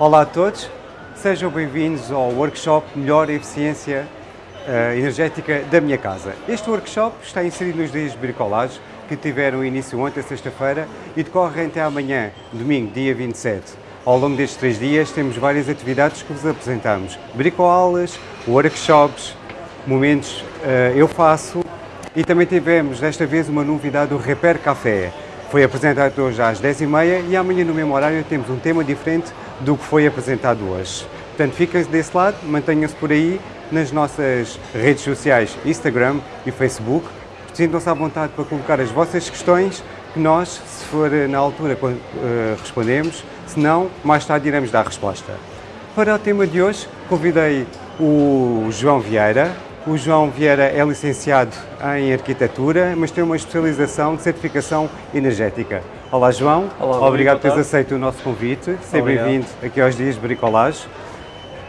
Olá a todos, sejam bem-vindos ao workshop Melhor Eficiência uh, Energética da Minha Casa. Este workshop está inserido nos dias de bricolagem que tiveram início ontem, sexta-feira, e decorre até amanhã, domingo, dia 27. Ao longo destes três dias temos várias atividades que vos apresentamos. Bricoaulas, workshops, momentos uh, eu faço e também tivemos desta vez uma novidade do Repair Café. Foi apresentado hoje às 10h30 e amanhã no mesmo horário temos um tema diferente do que foi apresentado hoje. Portanto, fiquem desse lado, mantenham-se por aí nas nossas redes sociais Instagram e Facebook. Sintam-se à vontade para colocar as vossas questões que nós, se for na altura, eh, respondemos, se não, mais tarde iremos dar resposta. Para o tema de hoje, convidei o João Vieira. O João Vieira é licenciado em Arquitetura, mas tem uma especialização de certificação energética. Olá, João. Olá, Obrigado por teres aceito o nosso convite. Seja bem-vindo aqui aos Dias de Bricolagem.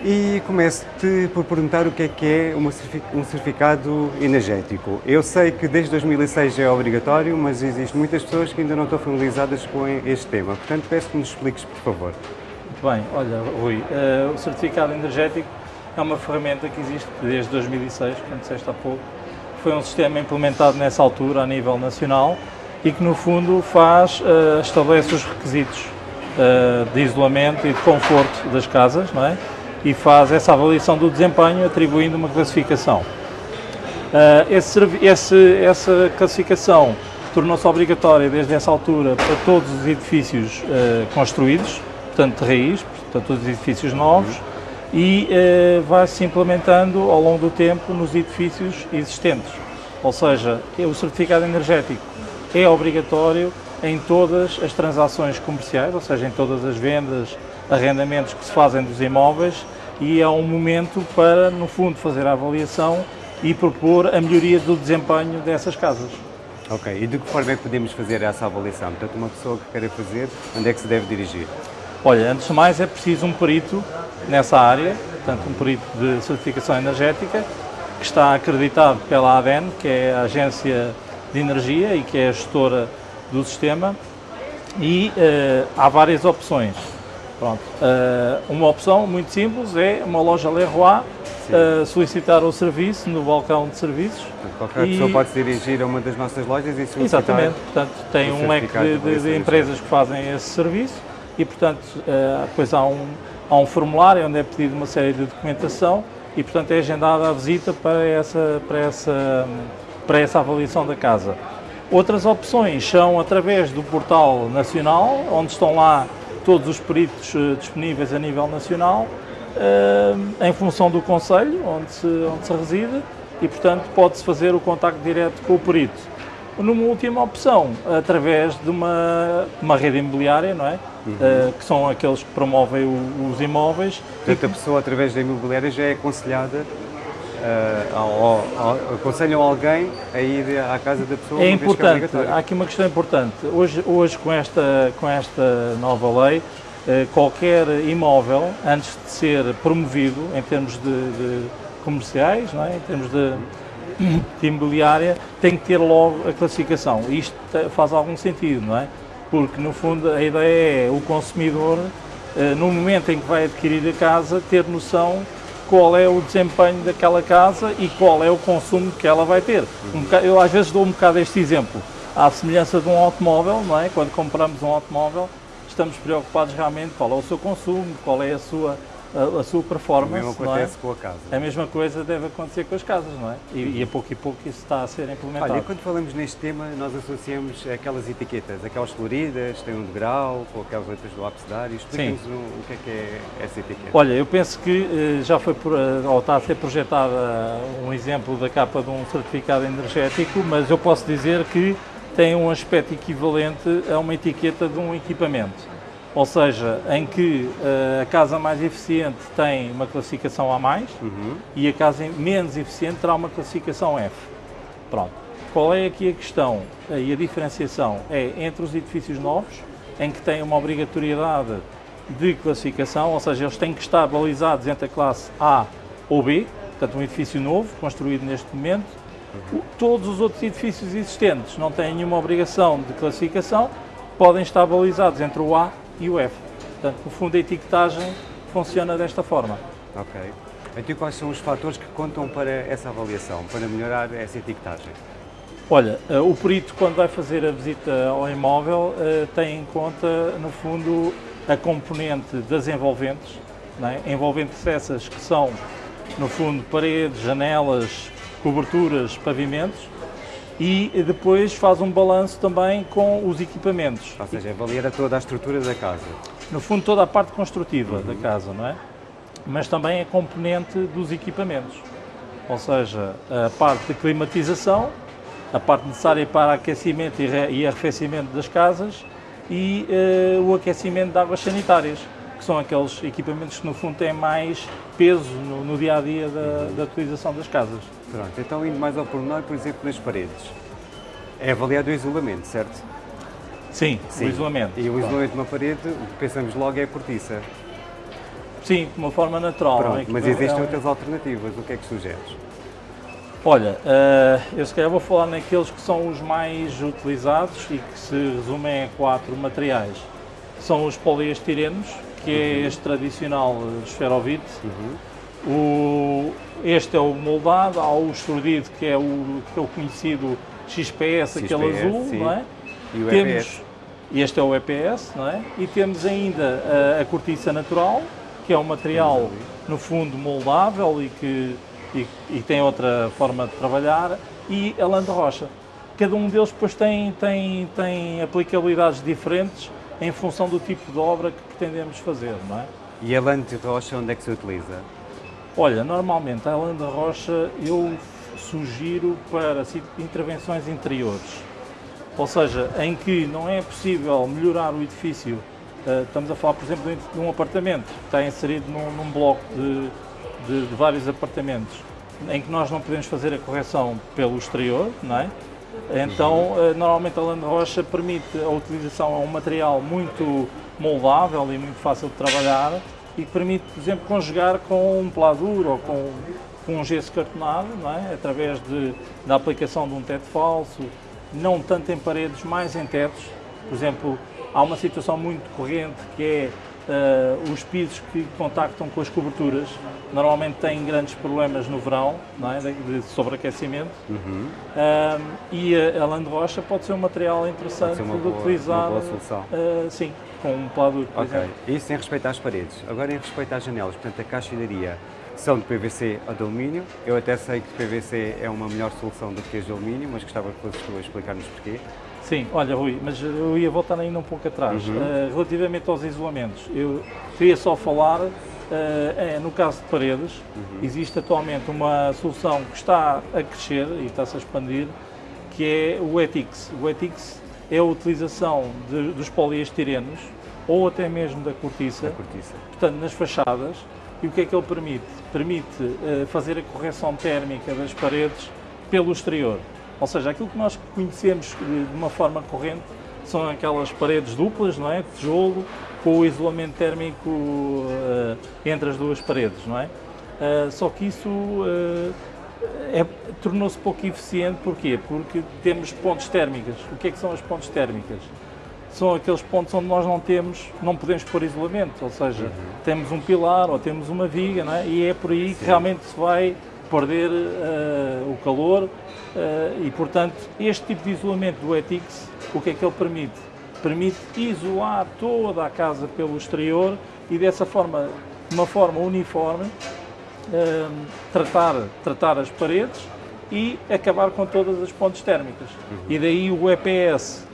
E começo-te por perguntar o que é que é um certificado energético. Eu sei que desde 2006 é obrigatório, mas existem muitas pessoas que ainda não estão familiarizadas com este tema. Portanto, peço que nos expliques, por favor. Muito bem. Olha, Rui, uh, o certificado energético é uma ferramenta que existe desde 2006, como disseste há pouco. Foi um sistema implementado nessa altura a nível nacional e que no fundo faz, uh, estabelece os requisitos uh, de isolamento e de conforto das casas, não é? E faz essa avaliação do desempenho atribuindo uma classificação. Uh, esse, esse, essa classificação tornou-se obrigatória desde essa altura para todos os edifícios construídos, portanto de raiz, portanto todos os edifícios novos, e vai-se implementando ao longo do tempo nos edifícios existentes. Ou seja, o certificado energético é obrigatório em todas as transações comerciais, ou seja, em todas as vendas, arrendamentos que se fazem dos imóveis e é um momento para, no fundo, fazer a avaliação e propor a melhoria do desempenho dessas casas. Ok, e de que forma é que podemos fazer essa avaliação? Portanto, uma pessoa que queira fazer, onde é que se deve dirigir? Olha, antes de mais é preciso um perito nessa área, portanto um perito de certificação energética, que está acreditado pela ADEN, que é a Agência de energia e que é a gestora do sistema e uh, há várias opções. Pronto. Uh, uma opção muito simples é uma loja Leroy uh, solicitar o serviço no balcão de serviços. Qualquer e... pessoa pode se dirigir a uma das nossas lojas e solicitar Exatamente, portanto tem um leque de, de, de empresas que fazem esse serviço e portanto depois há um, há um formulário onde é pedido uma série de documentação e portanto é agendada a visita para essa, para essa para essa avaliação da casa. Outras opções são através do portal nacional, onde estão lá todos os peritos eh, disponíveis a nível nacional, eh, em função do Conselho, onde se, onde se reside, e portanto pode-se fazer o contacto direto com o perito. Numa última opção, através de uma, uma rede imobiliária, não é? Uhum. Uh, que são aqueles que promovem o, os imóveis. Portanto, a pessoa, através da imobiliária, já é aconselhada uh, aconselham alguém a ir à casa da pessoa? É, é importante, é há aqui uma questão importante. Hoje, hoje com, esta, com esta nova lei, uh, qualquer imóvel, antes de ser promovido em termos de, de comerciais, não é? em termos de, de imobiliária, tem que ter logo a classificação. Isto faz algum sentido, não é? Porque, no fundo, a ideia é o consumidor, uh, no momento em que vai adquirir a casa, ter noção qual é o desempenho daquela casa e qual é o consumo que ela vai ter. Um bocado, eu às vezes dou um bocado este exemplo. À semelhança de um automóvel, não é? quando compramos um automóvel, estamos preocupados realmente qual é o seu consumo, qual é a sua a, a sua performance. O mesmo acontece é? com a casa. A mesma coisa deve acontecer com as casas, não é? E, e a pouco e pouco isso está a ser implementado. Olha, quando falamos neste tema, nós associamos aquelas etiquetas, aquelas floridas, tem um degrau, com aquelas letras do abecedário. Explica-nos o que é que é essa etiqueta. Olha, eu penso que eh, já foi, eh, ou está a ser projetada um exemplo da capa de um certificado energético, mas eu posso dizer que tem um aspecto equivalente a uma etiqueta de um equipamento ou seja, em que uh, a casa mais eficiente tem uma classificação A+, uhum. e a casa menos eficiente terá uma classificação F. Pronto. Qual é aqui a questão uh, e a diferenciação? É entre os edifícios novos, em que tem uma obrigatoriedade de classificação, ou seja, eles têm que estar balizados entre a classe A ou B, portanto um edifício novo, construído neste momento. Uhum. Todos os outros edifícios existentes não têm nenhuma obrigação de classificação, podem estar balizados entre o A e o F. Portanto, no fundo, a etiquetagem funciona desta forma. Ok. Então, quais são os fatores que contam para essa avaliação, para melhorar essa etiquetagem? Olha, eh, o perito, quando vai fazer a visita ao imóvel, eh, tem em conta, no fundo, a componente das envolventes, é? envolventes essas que são, no fundo, paredes, janelas, coberturas, pavimentos, e depois faz um balanço também com os equipamentos. Ou seja, avalia toda a estrutura da casa. No fundo, toda a parte construtiva uhum. da casa, não é? Mas também a componente dos equipamentos. Ou seja, a parte de climatização, a parte necessária para aquecimento e arrefecimento das casas e uh, o aquecimento de águas sanitárias, que são aqueles equipamentos que no fundo têm mais peso no, no dia a dia da, da, utilização das casas. Pronto, então indo mais ao pormenor, por exemplo, nas paredes. É avaliado o isolamento, certo? Sim, Sim. o isolamento. E o isolamento de uma parede, o que pensamos logo é a cortiça. Sim, de uma forma natural. Pronto, é? mas existem é outras alternativas, o que é que sugeres? Olha, uh, eu se calhar vou falar naqueles que são os mais utilizados e que se resumem a quatro materiais. São os poliestirenos, que é uhum. este tradicional esferovite. Uhum. O, este é o moldado, há o estrudido, que é o, que é o conhecido XPS, XPS aquele azul, sim. não é? E o temos, EPS. Este é o EPS, não é? E temos ainda a, a cortiça natural, que é um material, no fundo, moldável e que e, e tem outra forma de trabalhar, e a lã de rocha. Cada um deles depois tem, tem, tem aplicabilidades diferentes em função do tipo de obra que pretendemos fazer, não é? E a lã de rocha onde é que se utiliza? Olha, normalmente a lã de rocha eu sugiro para intervenções interiores, ou seja, em que não é possível melhorar o edifício, eh, estamos a falar, por exemplo, de um apartamento que está inserido num, num bloco de de, de, vários apartamentos em que nós não podemos fazer a correção pelo exterior, não é? Então, uhum. normalmente a Land Rocha permite a utilização de um material muito moldável e muito fácil de trabalhar e que permite, por exemplo, conjugar com um pladur ou com, com um gesso cartonado, não é? através de, da aplicação de um teto falso, não tanto em paredes, mais em tetos. Por exemplo, há uma situação muito corrente que é uh, os pisos que contactam com as coberturas normalmente têm grandes problemas no verão, não é? de, de sobreaquecimento. Uhum. Uh, e a, a land rocha pode ser um material interessante de boa, utilizar. Uma boa solução. Uh, sim, com um pladur, por Ok, exemplo. isso em respeito às paredes. Agora em respeito às janelas, portanto a caixilharia são de PVC ou de alumínio. Eu até sei que PVC é uma melhor solução do que as de alumínio, mas gostava que fosses tu a explicar-nos porquê. Sim, olha Rui, mas eu ia voltar ainda um pouco atrás. Uhum. Uh, relativamente aos isolamentos, eu queria só falar, uh, é, no caso de paredes, uhum. existe atualmente uma solução que está a crescer e está-se a expandir, que é o ETIX. O ETIX é a utilização de, dos poliestirenos ou até mesmo da cortiça, da cortiça, portanto nas fachadas, e o que é que ele permite? Permite uh, fazer a correção térmica das paredes pelo exterior. Ou seja, aquilo que nós conhecemos de uma forma corrente são aquelas paredes duplas, não é? Tijolo, com o isolamento térmico uh, entre as duas paredes, não é? Uh, só que isso é, tornou-se pouco eficiente, porquê? Porque temos pontes térmicas. O que é que são as pontes térmicas? São aqueles pontos onde nós não temos, não podemos pôr isolamento, ou seja, uhum. temos um pilar ou temos uma viga, é? E é por aí Sim. que realmente se vai perder o calor Uh, e, portanto, este tipo de isolamento do ETIX, o que é que ele permite? Permite isolar toda a casa pelo exterior e, dessa forma, de uma forma uniforme, uh, tratar, tratar as paredes e acabar com todas as pontes térmicas. Uhum. E daí o EPS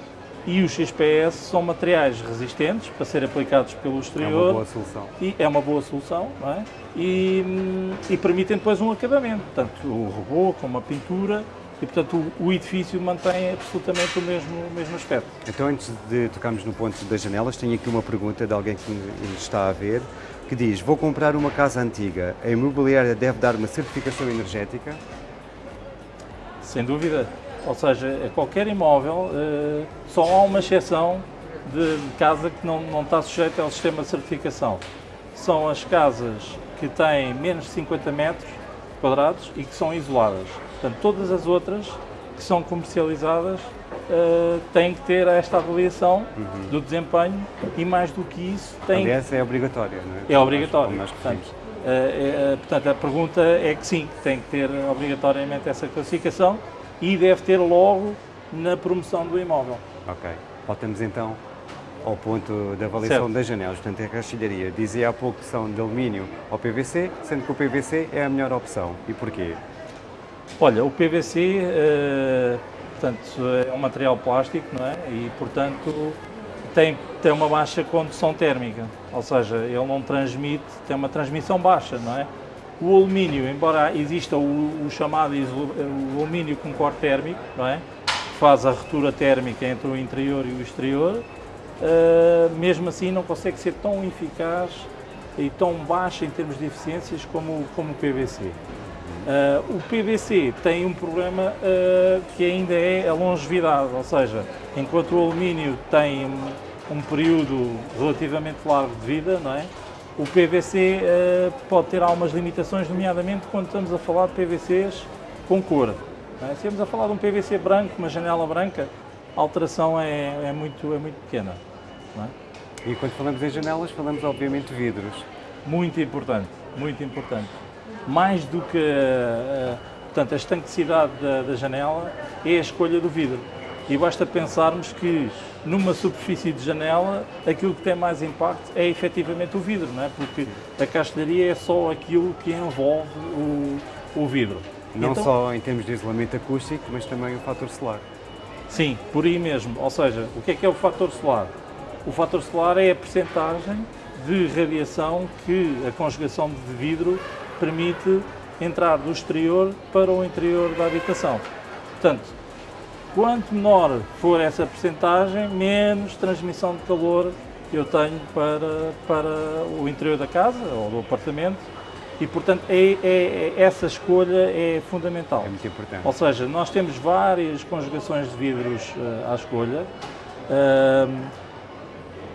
e o XPS são materiais resistentes para ser aplicados pelo exterior. É uma boa solução. E é uma boa solução, não é? E, e permitem depois um acabamento, tanto o robô como a pintura e, portanto, o, o, edifício mantém absolutamente o mesmo, o mesmo aspecto. Então, antes de tocarmos no ponto das janelas, tenho aqui uma pergunta de alguém que nos está a ver, que diz, vou comprar uma casa antiga, a imobiliária deve dar uma certificação energética? Sem dúvida. Ou seja, qualquer imóvel, eh, só há uma exceção de casa que não, não está sujeita ao sistema de certificação. São as casas que têm menos de 50 metros quadrados e que são isoladas. Portanto, todas as outras que são comercializadas uh, tem que ter esta avaliação uhum. do desempenho e mais do que isso tem... Aliás, é obrigatória, não é? É obrigatório. Portanto, uh, é, portanto, a pergunta é que sim, tem que ter obrigatoriamente essa classificação e deve ter logo na promoção do imóvel. Ok. Voltamos então ao ponto da avaliação certo. das janelas, portanto, a caixilharia. Dizia há pouco que são de alumínio ou PVC, sendo que o PVC é a melhor opção. E porquê? Olha, o PVC, uh, portanto, é um material plástico, não é? E, portanto, tem, tem uma baixa condução térmica, ou seja, ele não transmite, tem uma transmissão baixa, não é? O alumínio, embora exista o, o chamado o alumínio com corte térmico, não é? Que faz a ruptura térmica entre o interior e o exterior, uh, mesmo assim não consegue ser tão eficaz e tão baixa em termos de eficiências como, como o PVC. Uh, o PVC tem um problema uh, que ainda é a longevidade, ou seja, enquanto o alumínio tem um, um período relativamente largo de vida, não é? o PVC uh, pode ter algumas limitações, nomeadamente quando estamos a falar de PVCs com cor. É? Se estamos a falar de um PVC branco, uma janela branca, a alteração é, é muito, é muito pequena. É? E quando falamos em janelas, falamos obviamente de vidros. Muito importante, muito importante. Mais do que uh, portanto, a estanquicidade da, da janela é a escolha do vidro. E basta pensarmos que numa superfície de janela, aquilo que tem mais impacto é efetivamente o vidro, não é? porque a castelharia é só aquilo que envolve o, o vidro. Não então, só em termos de isolamento acústico, mas também o fator solar. Sim, por aí mesmo. Ou seja, o que é que é o fator solar? O fator solar é a percentagem de radiação que a conjugação de vidro permite entrar do exterior para o interior da habitação. Portanto, quanto menor for essa percentagem, menos transmissão de calor eu tenho para, para o interior da casa ou do apartamento e, portanto, é, é, é, essa escolha é fundamental. É muito importante. Ou seja, nós temos várias conjugações de vidros uh, à escolha. Uh,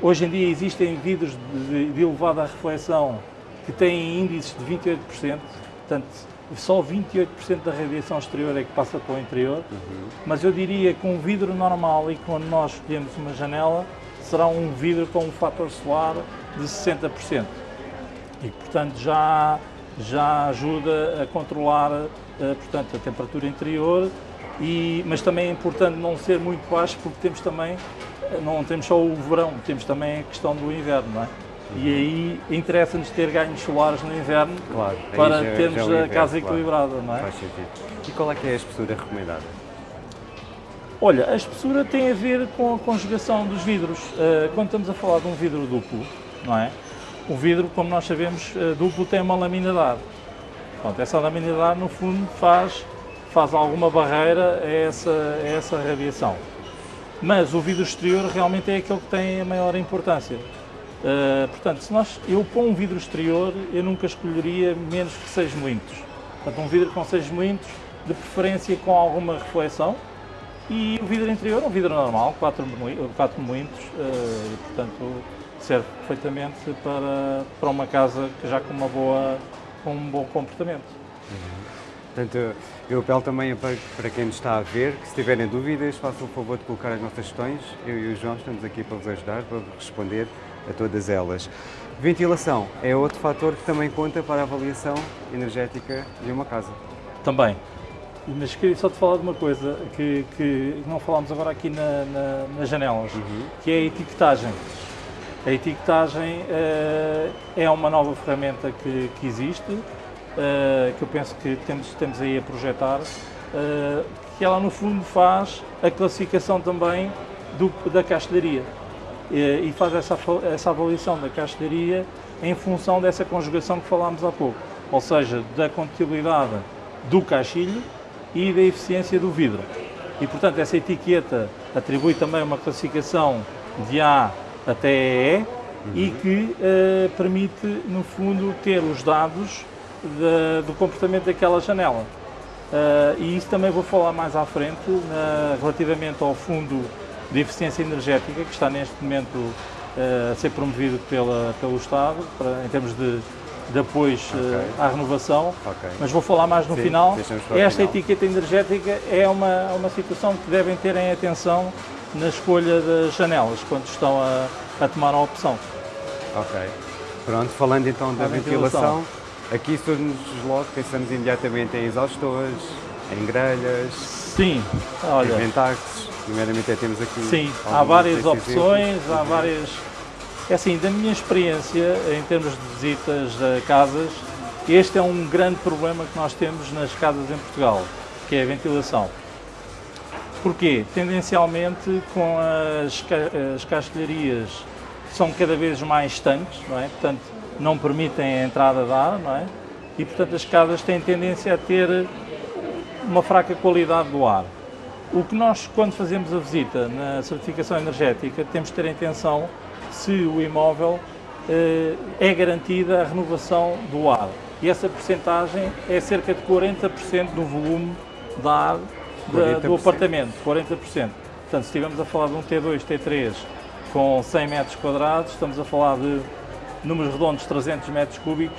hoje em dia existem vidros de, de elevada reflexão que têm índices de 28%, portanto, só 28% da radiação exterior é que passa para o interior, uhum. mas eu diria que um vidro normal e quando nós escolhemos uma janela, será um vidro com um fator solar de 60%. E, portanto, já já ajuda a controlar uh, portanto, a temperatura interior, e, mas também é importante não ser muito baixo porque temos também, eh, não temos só o verão, temos também a questão do inverno, não é? E aí interessa-nos ter ganhos solares no inverno claro, para já, termos já inverno, a casa claro. equilibrada, não é? Faz sentido. E qual é que é a espessura recomendada? Olha, a espessura tem a ver com a conjugação dos vidros. Uh, quando estamos a falar de um vidro duplo, não é? O vidro, como nós sabemos, eh, duplo tem uma laminidade. Pronto, essa laminidade, no fundo, faz, faz alguma barreira a essa, a essa radiação. Mas o vidro exterior realmente é aquele que tem a maior importância. Uh, portanto, se nós, eu pôr um vidro exterior, eu nunca escolheria menos que 6 milímetros. Portanto, um vidro com 6 milímetros, de preferência com alguma reflexão, e o vidro interior, um vidro normal, 4 milímetros, uh, portanto, serve perfeitamente para, para uma casa que já com, uma boa, com um bom comportamento. Uhum. Portanto, eu apelo também para, para quem nos está a ver que se tiverem dúvidas, façam o favor de colocar as nossas questões. Eu e o João estamos aqui para vos ajudar, para responder a todas elas. Ventilação é outro fator que também conta para a avaliação energética de uma casa. Também. Mas queria só te falar de uma coisa que, que não falámos agora aqui na, na, nas janelas, uhum. que é a etiquetagem. A etiquetagem uh, é uma nova ferramenta que, que existe, uh, que eu penso que temos, temos aí a projetar, uh, que ela no fundo faz a classificação também do, da castelharia e faz essa, essa avaliação da castelharia em função dessa conjugação que falámos há pouco, ou seja, da compatibilidade do caixilho e da eficiência do vidro. E portanto essa etiqueta atribui também uma classificação de A até E uhum. e que uh, permite, no fundo, ter os dados de, do comportamento daquela janela. Uh, e isso também vou falar mais à frente, na, relativamente ao Fundo de Eficiência Energética, que está neste momento uh, a ser promovido pela, pelo Estado, para, em termos de, de apoios eh, Ok. à renovação, Ok. mas vou falar mais no Sim, final. Esta final. etiqueta energética é uma, uma situação que devem ter em atenção na escolha das janelas, quando estão a, a tomar a opção. Ok. Pronto, falando então da ventilação, ventilação. aqui surge-nos logo, pensamos imediatamente em exaustores, em grelhas, Sim, em olha, ventaxes, primeiramente temos aqui sim, há várias opções, exemplos. há várias... É assim, da minha experiência, em termos de visitas a casas, este é um grande problema que nós temos nas casas em Portugal, que é a ventilação. Porquê? Tendencialmente, com as, as castelharias são cada vez mais estanques, não é? Portanto, não permitem a entrada de ar, não é? E, portanto, as casas têm tendência a ter uma fraca qualidade do ar. O que nós, quando fazemos a visita na certificação energética, temos de ter em atenção se o imóvel eh, é garantida a renovação do ar. E essa percentagem é cerca de 40% do volume de ar da- do 40%. apartamento, 40%. Portanto, se estivermos a falar de um T2, T3 com 100 metros quadrados, estamos a falar de números redondos de 300 metros cúbicos,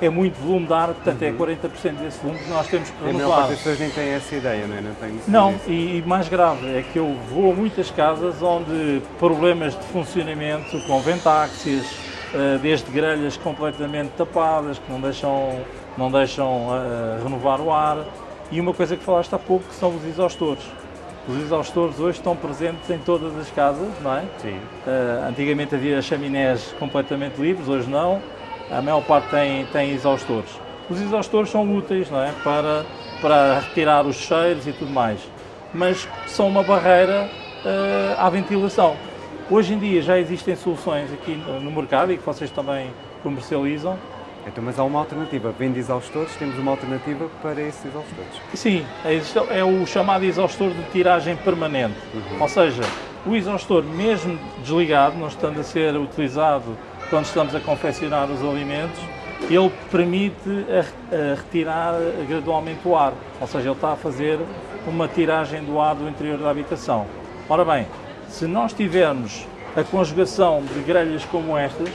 é muito volume de ar, portanto é 40% desse volume que nós temos que E a parte das pessoas nem tem essa ideia, não é? Não, tem Não, e, e mais grave é que eu vou a muitas casas onde problemas de funcionamento com ventáxias, eh, desde grelhas completamente tapadas, que não deixam, não deixam eh, renovar o ar, e uma coisa que falaste há pouco que são os exaustores. Os exaustores hoje estão presentes em todas as casas, não é? Sim. Uh, antigamente havia chaminés completamente livres, hoje não. A maior parte tem, tem exaustores. Os exaustores são úteis não é? para, para retirar os cheiros e tudo mais, mas são uma barreira uh, à ventilação. Hoje em dia já existem soluções aqui no, mercado e que vocês também comercializam. Então, mas há uma alternativa. Vende exaustores, temos uma alternativa para esses exaustores. Sim, é o chamado exaustor de tiragem permanente. Ou seja, o exaustor, mesmo desligado, não estando a ser utilizado quando estamos a confeccionar os alimentos, ele permite a- a retirar gradualmente o ar. Ou seja, ele está a fazer uma tiragem do ar do interior da habitação. Ora bem, se nós tivermos a conjugação de grelhas como estas,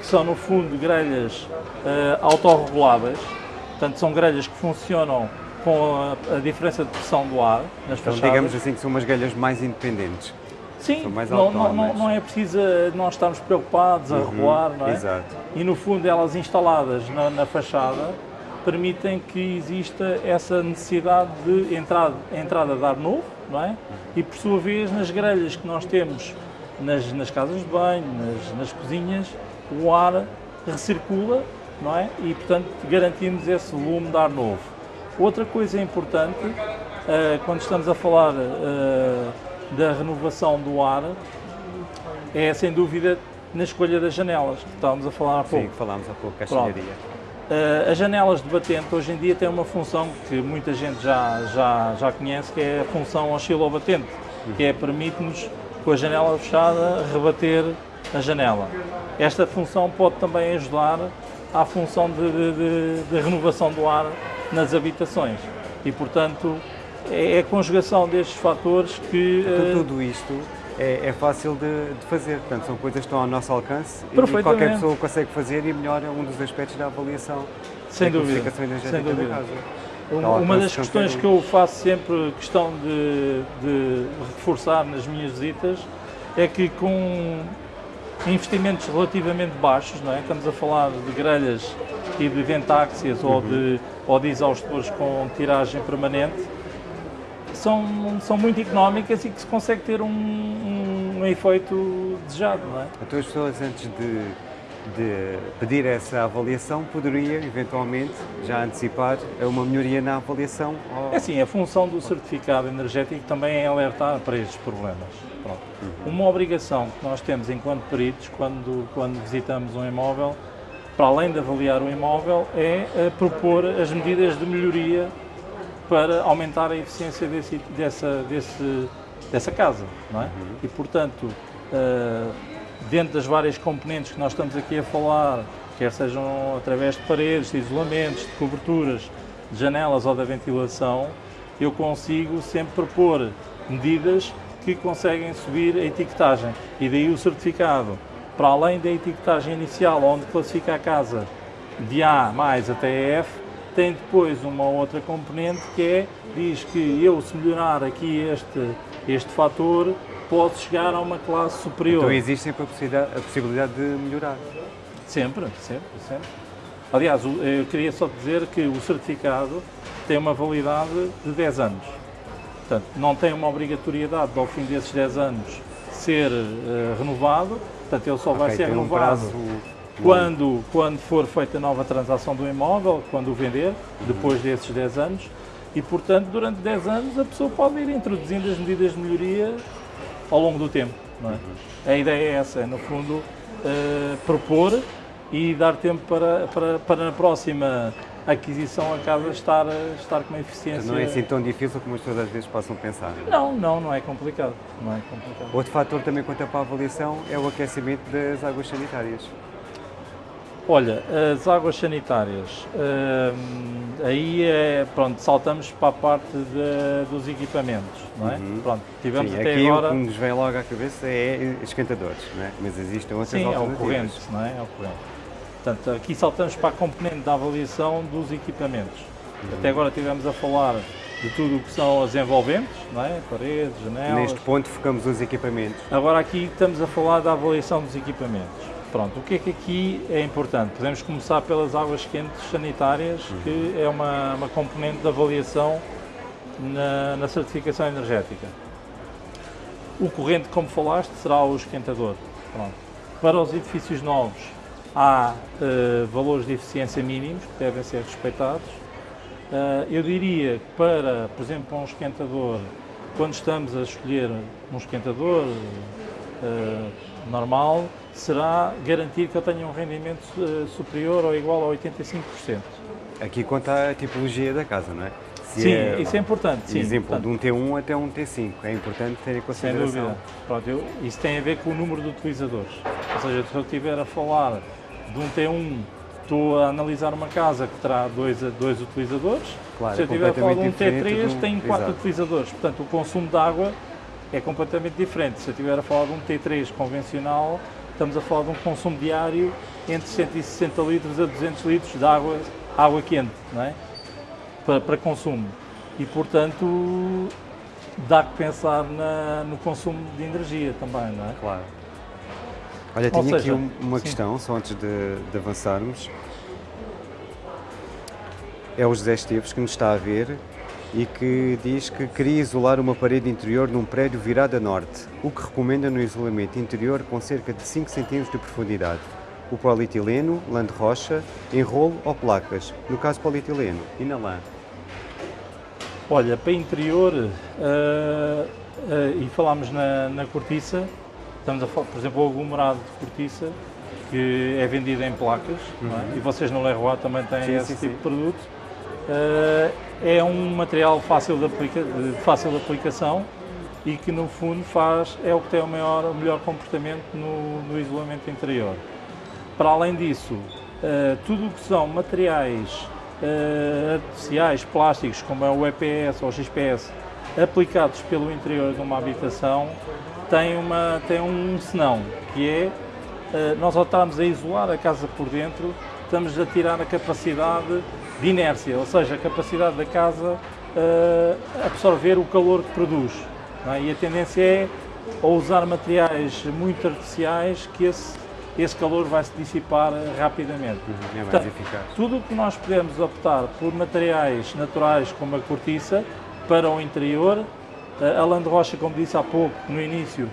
que são no fundo grelhas eh, autorreguladas, portanto são grelhas que funcionam com a, a diferença de pressão do ar nas Então, fachadas. digamos assim que são umas grelhas mais independentes. Sim, não, não, não, é preciso nós estarmos preocupados a regular, não é? Exato. E no fundo elas instaladas na, na fachada permitem que exista essa necessidade de entrada, entrada de ar novo, não é? E por sua vez nas grelhas que nós temos nas, nas casas de banho, nas, nas cozinhas, o ar recircula, não é? E portanto garantimos esse volume de ar novo. Outra coisa importante, eh, quando estamos a falar eh, da renovação do ar, é sem dúvida na escolha das janelas, que estávamos a falar há pouco. Sim, falámos há pouco, castelharia. Uh, as janelas de batente hoje em dia têm uma função que muita gente já, já, já conhece, que é a função oscilobatente, que é permite-nos, com a janela fechada, rebater a janela. Esta função pode também ajudar à função de, de- de- de renovação do ar nas habitações. E, portanto, é a conjugação destes fatores que... Então, tudo isto é, é fácil de, de fazer, portanto, são coisas que estão ao nosso alcance e qualquer pessoa consegue fazer e melhora um dos aspectos da avaliação Sem da dúvida, sem dúvida. da casa. Uma, Ao uma das alcance questões que eu faço sempre questão de, de reforçar nas minhas visitas é que com investimentos relativamente baixos, não é? estamos a falar de grelhas e de ventáxias ou, de, ou de exaustores com tiragem permanente, são, são muito económicas e que se consegue ter um, um efeito desejado. Não é? Então as pessoas antes de, de pedir essa avaliação poderia eventualmente já antecipar uma melhoria na avaliação ou... É assim, a função do certificado energético também é alertar para estes problemas. Pronto. Uma obrigação que nós temos enquanto peritos, quando, quando visitamos um imóvel, para além de avaliar o imóvel, é eh, propor as medidas de melhoria para aumentar a eficiência desse, dessa, desse, dessa casa. Não é? E, portanto, eh, dentro das várias componentes que nós estamos aqui a falar, quer sejam através de paredes, de isolamentos, de coberturas, de janelas ou da ventilação, eu consigo sempre propor medidas que conseguem subir a etiquetagem. E daí o certificado, para além da etiquetagem inicial, onde classifica a casa de A mais até F, tem depois uma outra componente que é, diz que eu se melhorar aqui este, este fator, posso chegar a uma classe superior. Então existe sempre a possibilidade, a possibilidade de melhorar. Sempre, sempre, sempre. Aliás, eu queria só dizer que o certificado tem uma validade de 10 anos. Portanto, não tem uma obrigatoriedade ao fim desses 10 anos ser uh, renovado, portanto ele só okay, vai ser renovado um quando, quando for feita a nova transação do imóvel, quando o vender, depois desses 10 anos, e portanto durante 10 anos a pessoa pode ir introduzindo as medidas de melhoria ao longo do tempo. É? A ideia é essa, é no fundo uh, propor e dar tempo para, para, para na próxima aquisição a casa estar, estar com uma eficiência... Não é assim tão difícil como as pessoas às vezes possam pensar. Não, não, não é complicado. Não é complicado. Outro fator também quanto para a avaliação é o aquecimento das águas sanitárias. Olha, as águas sanitárias, hum, aí é, pronto, saltamos para a parte de, dos equipamentos, não é? Uhum. Pronto, tivemos Sim, até aqui agora... o que nos vem logo à cabeça é esquentadores, não é? Mas existem outras Sim, alternativas. é o corrente, não é? É o corrente. Portanto, aqui saltamos para a componente da avaliação dos equipamentos. Uhum. Até agora tivemos a falar de tudo o que são as envolventes, não é? paredes, janelas... Neste ponto focamos os equipamentos. Agora aqui estamos a falar da avaliação dos equipamentos. Pronto, o que é que aqui é importante? Podemos começar pelas águas quentes sanitárias, uhum. que é uma, uma componente de avaliação na, na, certificação energética. O corrente, como falaste, será o esquentador. Pronto. Para os edifícios novos, há uh, valores de eficiência mínimos que devem ser respeitados. Uh, eu diria que para, por exemplo, um esquentador, quando estamos a escolher um esquentador uh, normal, será garantir que eu tenha um rendimento uh, superior ou igual a 85%. Aqui conta a tipologia da casa, não é? Se sim, é, isso é importante. Sim, exemplo, portanto, de um T1 até um T5, é importante ter em consideração. Sem dúvida. Pronto, eu, isso tem a ver com o número de utilizadores. Ou seja, se eu estiver a falar de um T1, estou a analisar uma casa que terá dois, dois utilizadores. Claro, se eu estiver a falar de um T3, um... tem quatro Exato. utilizadores. Portanto, o consumo de água é completamente diferente. Se eu estiver a falar de um T3 convencional, estamos a falar de um consumo diário entre 160 litros a 200 litros de água, água quente, não é? Para, para consumo. E, portanto, dá que pensar na, no consumo de energia também, não é? Claro. Olha, tinha seja, aqui uma sim. questão, só antes de, de, avançarmos. É o José Esteves que nos está a ver e que diz que queria isolar uma parede interior num prédio virado a norte, o que recomenda no isolamento interior com cerca de 5 cm de profundidade. O polietileno, lã de rocha, enrolo ou placas, no caso polietileno, e na lã? Olha, para interior, uh, uh, e falámos na, na, cortiça, estamos a falar, por exemplo, o aglomerado de cortiça, que é vendido em placas, é? uhum. é? e vocês no Leroy também têm sim, esse sim, tipo sim. de produto. Uh, é um material fácil de, aplica, de, fácil aplicação e que no fundo faz, é o que tem o, maior, o melhor comportamento no, no isolamento interior. Para além disso, uh, tudo o que são materiais uh, artificiais, plásticos, como é o EPS ou o XPS, aplicados pelo interior de uma habitação, tem, uma, tem um senão, que é, nós ao estarmos a isolar a casa por dentro, estamos a tirar a capacidade de inércia, ou seja, a capacidade da casa uh, absorver o calor que produz. É? E a tendência é a usar materiais muito artificiais que esse, esse calor vai se dissipar rapidamente. Uhum, é mais Portanto, eficaz. Tudo o que nós podemos optar por materiais naturais como a cortiça para o interior, a lã de rocha, como disse há pouco, no início,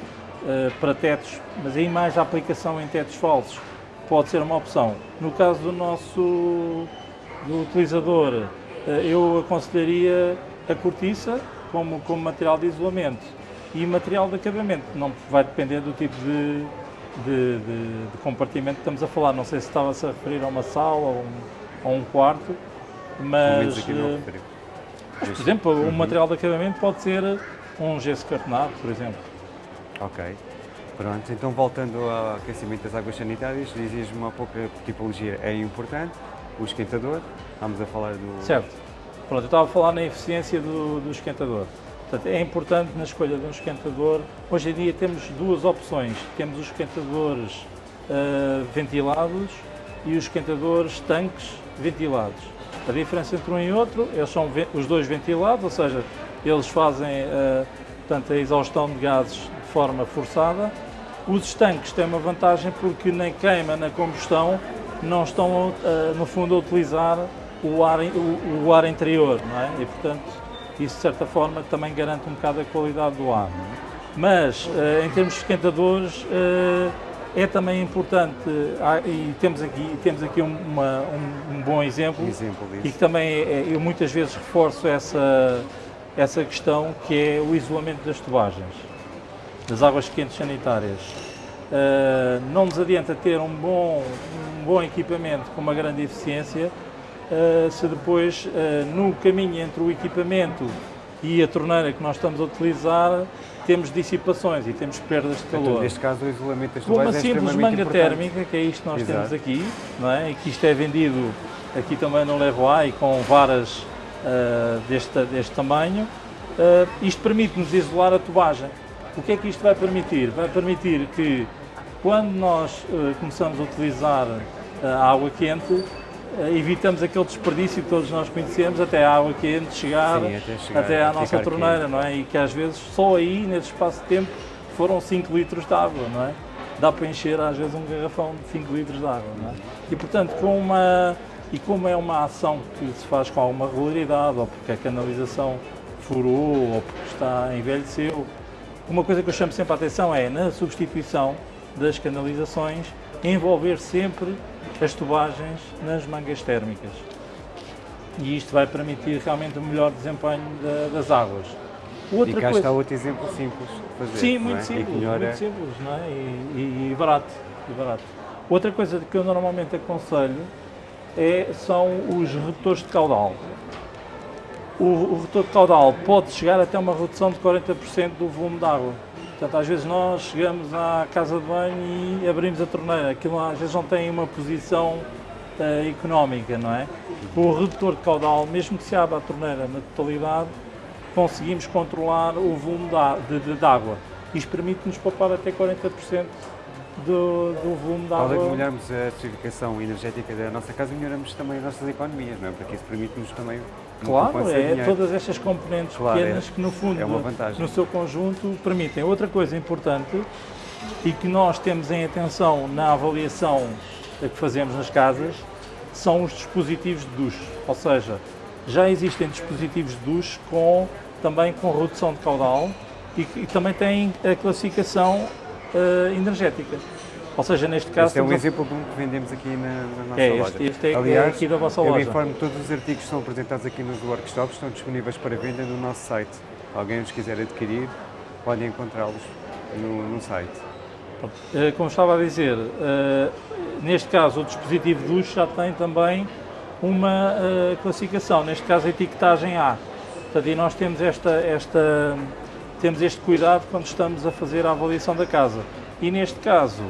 uh, para tetos, mas aí mais a aplicação em tetos falsos, pode ser uma opção. No caso do nosso do utilizador, eh, eu aconselharia a cortiça como, como material de isolamento e material de acabamento. Não vai depender do tipo de, de, de, de compartimento que estamos a falar. Não sei se estava-se a referir a uma sala ou um, a um quarto, mas, eh, mas por exemplo, uhum. um material de acabamento pode ser um gesso cartonado, por exemplo. Ok. Pronto, então voltando ao aquecimento das águas sanitárias, dizias-me uma pouca tipologia é importante, o esquentador, estamos a falar do... Certo. Pronto, eu estava a falar na eficiência do, do esquentador. Portanto, é importante na escolha de um esquentador. Hoje em dia temos duas opções. Temos os esquentadores uh, ventilados e os esquentadores tanques ventilados. A diferença entre um e outro, eles são os dois ventilados, ou seja, eles fazem uh, portanto, a exaustão de gases forma forçada. Os estanques têm uma vantagem porque na queima, na combustão, não estão, uh, no fundo, a utilizar o ar, o, o ar interior, não é? E, portanto, isso de certa forma também garante um bocado a qualidade do ar. Mas, uh, em termos de esquentadores, uh, é também importante, e temos aqui, temos aqui uma, um, um, bom exemplo, exemplo e que também é, eu muitas vezes reforço essa, essa questão, que é o isolamento das tubagens, das águas quentes sanitárias. Uh, não nos adianta ter um bom, um bom equipamento com uma grande eficiência uh, se depois, uh, no caminho entre o equipamento e a torneira que nós estamos a utilizar, temos dissipações e temos perdas de então, calor. Então, neste caso, o isolamento das Com uma é simples manga importante. térmica, que é isto que nós Exato. temos aqui, não é? e que isto é vendido aqui também no Leroy com varas deste, deste tamanho, isto permite-nos isolar a tubagem. O que é que isto vai permitir? Vai permitir que quando nós uh, começamos a utilizar a água quente, eh, evitamos aquele desperdício que todos nós conhecemos até a água quente chegar, Sim, até, chegar, até à nossa torneira, quente. não é? E que às vezes só aí, nesse espaço de tempo, foram 5 litros de água, não é? Dá para encher às vezes um garrafão de 5 litros de água, não é? E portanto, com uma, e como é uma ação que se faz com alguma regularidade, ou porque a canalização furou, ou porque está envelheceu, uma coisa que eu chamo sempre a atenção é, na substituição das canalizações, envolver sempre as tubagens nas mangas térmicas. E isto vai permitir realmente um melhor desempenho das águas. Outra e cá coisa... está outro exemplo simples de fazer. Sim, muito é? simples, muito simples não é? E, e, e, barato, e barato. Outra coisa que eu normalmente aconselho é, são os redutores de caudal. O, o redutor de caudal pode chegar até uma redução de 40% do volume de água. Portanto, às vezes nós chegamos à casa de banho e abrimos a torneira. Aquilo às vezes não tem uma posição uh, económica, não é? O redutor de caudal, mesmo que se abra a torneira na totalidade, conseguimos controlar o volume de, de, de água. Isto permite-nos poupar até 40% do, do volume da água. De melhorarmos a certificação energética da nossa casa, melhoramos também as nossas economias, não é? Porque isso permite-nos também Claro, é todas estas componentes claro, pequenas é, que no fundo, é no seu conjunto, permitem. Outra coisa importante e que nós temos em atenção na avaliação que fazemos nas casas são os dispositivos de duche, ou seja, já existem dispositivos de duche com, também com redução de caudal e, e também têm a classificação uh, energética. Ou seja, neste caso... Este é um exemplo bom que vendemos aqui na, na nossa é, loja. Este, este é Aliás, aqui da vossa loja. eu informo que todos os artigos que são apresentados aqui nos workshops estão disponíveis para venda no nosso site. Alguém os quiser adquirir, podem encontrá-los no, no, site. Eh, como estava a dizer, uh, neste caso o dispositivo de duche já tem também uma uh, classificação, neste caso a etiquetagem A. Portanto, e nós temos, esta, esta, temos este cuidado quando estamos a fazer a avaliação da casa. E neste caso,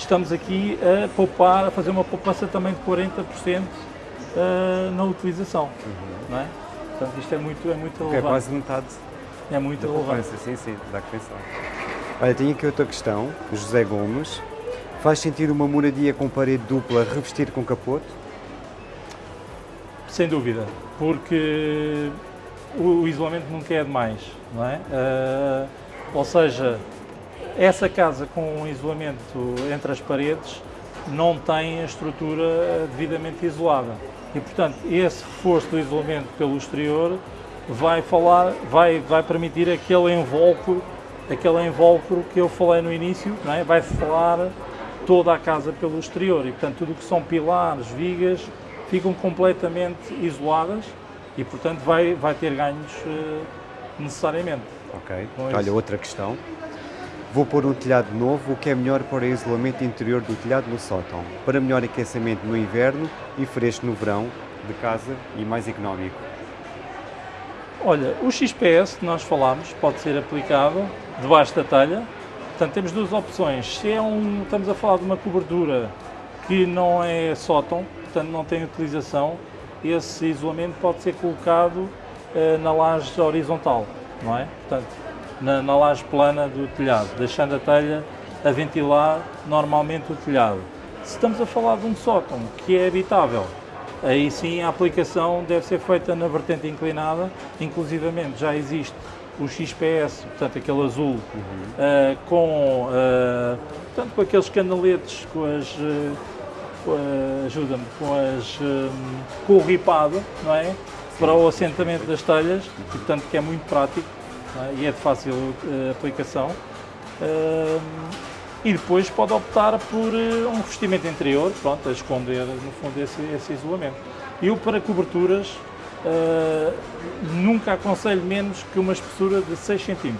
estamos aqui a poupar, a fazer uma poupança também de 40% uh, na utilização. Uhum. Não é? Portanto, isto é muito, é muito relevante. É quase metade. É muito relevante. Sim, sim, dá que pensar. Olha, tenho aqui outra questão, José Gomes. Faz sentido uma moradia com parede dupla revestir com capote? Sem dúvida, porque o, isolamento nunca é demais, não é? Uh, ou seja, essa casa com isolamento entre as paredes não tem a estrutura devidamente isolada e, portanto, esse reforço do isolamento pelo exterior vai falar, vai, vai permitir aquele invólucro, aquele invólucro que eu falei no início, não é? vai falar toda a casa pelo exterior e, portanto, tudo o que são pilares, vigas, ficam completamente isoladas e, portanto, vai, vai ter ganhos uh, necessariamente. Ok. Olha, outra questão. Vou pôr um telhado novo, o que é melhor para o isolamento interior do telhado no sótão, para melhor aquecimento no inverno e fresco no verão de casa e mais económico. Olha, o XPS que nós falámos pode ser aplicado debaixo da telha. Portanto, temos duas opções. Se é um, estamos a falar de uma cobertura que não é sótão, portanto não tem utilização, esse isolamento pode ser colocado eh, na laje horizontal, não é? Portanto, na, na laje plana do telhado, deixando a telha a ventilar normalmente o telhado. Se estamos a falar de um sótão que é habitável, aí sim a aplicação deve ser feita na vertente inclinada, inclusivamente já existe o XPS, portanto aquele azul, uh, com, uh, portanto, com aqueles canaletes, com as, uh, ajuda-me, com as, com o ripado, não é? Para o assentamento das telhas, e, portanto que é muito prático é? e é de fácil aplicação. e depois pode optar por um revestimento interior, pronto, a esconder no fundo esse, esse isolamento. Eu para coberturas Uh, nunca aconselho menos que uma espessura de 6 cm.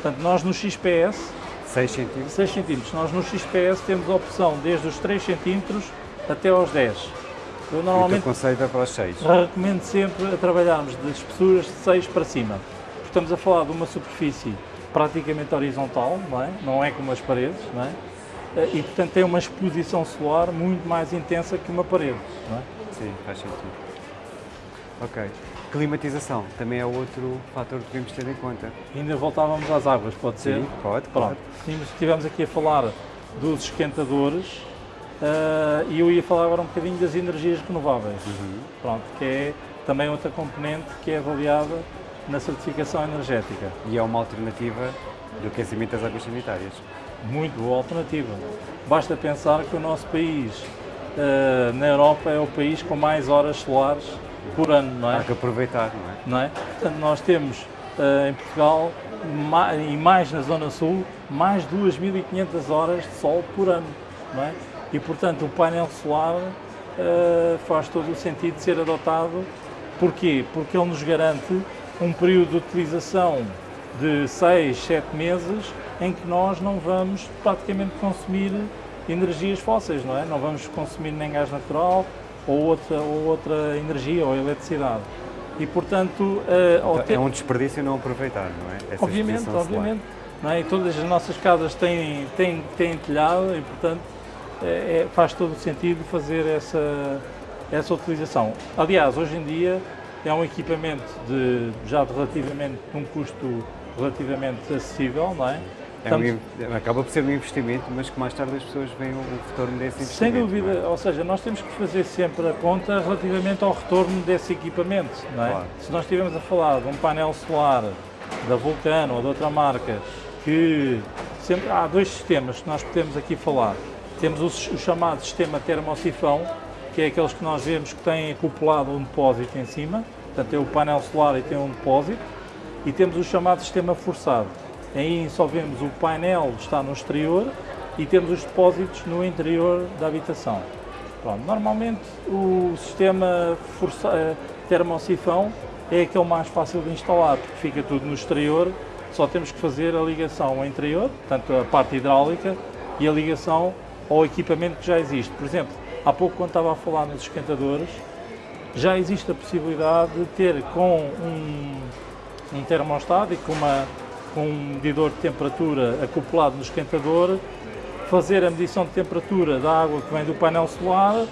Portanto, nós no XPS 6 cm? 6 cm. Nós no XPS temos a opção desde os 3 cm até aos 10. Eu normalmente aconselho para os 6. Recomendo sempre a trabalharmos de espessuras de 6 para cima. Estamos a falar de uma superfície praticamente horizontal, não é? Não é como as paredes, não é? Eh, e portanto tem uma exposição solar muito mais intensa que uma parede, não é? Sim, faz sentido. Ok. Climatização também é outro fator que devemos ter em conta. Ainda voltávamos às águas, pode ser? Sim, pode. Pronto. Pode. Estivemos aqui a falar dos esquentadores uh, e eu ia falar agora um bocadinho das energias renováveis. Uhum. Pronto, que é também outra componente que é avaliada na certificação energética. E é uma alternativa do aquecimento das águas sanitárias. Muito boa alternativa. Basta pensar que o nosso país, uh, na Europa, é o país com mais horas solares por ano, não é? Há que aproveitar, não é? Não é? Portanto, nós temos uh, em Portugal e mais na Zona Sul, mais 2.500 horas de sol por ano, não é? E, portanto, o painel solar uh, faz todo o sentido de ser adotado. Porquê? Porque ele nos garante um período de utilização de 6, 7 meses em que nós não vamos praticamente consumir energias fósseis, não é? Não vamos consumir nem gás natural, ou outra, ou outra energia ou eletricidade. E, portanto... Uh, então, é um desperdício não aproveitar, não é? Essa obviamente, obviamente. Não é? E todas as nossas casas têm, têm, têm telhado e, portanto, é, faz todo o sentido fazer essa, essa utilização. Aliás, hoje em dia é um equipamento de, já de relativamente, um custo relativamente acessível, não é? É um, acaba por ser um investimento, mas que mais tarde as pessoas veem o retorno desse investimento. Sem dúvida, é? ou seja, nós temos que fazer sempre a conta relativamente ao retorno desse equipamento. Não é? Claro. Se nós estivermos a falar de um painel solar da Vulcano ou de outra marca, que sempre há dois sistemas que nós podemos aqui falar. Temos o, o chamado sistema termosifão, que é aqueles que nós vemos que têm acoplado um depósito em cima, portanto tem o painel solar e tem um depósito, e temos o chamado sistema forçado Aí só vemos o painel está no exterior e temos os depósitos no interior da habitação. Pronto, normalmente o sistema força, eh, termosifão é aquele mais fácil de instalar, porque fica tudo no exterior, só temos que fazer a ligação ao interior, portanto a parte hidráulica, e a ligação ao equipamento que já existe. Por exemplo, há pouco quando estava a falar nos esquentadores, já existe a possibilidade de ter com um, um termostato e com uma com um medidor de temperatura acoplado no esquentador, fazer a medição de temperatura da água que vem do painel solar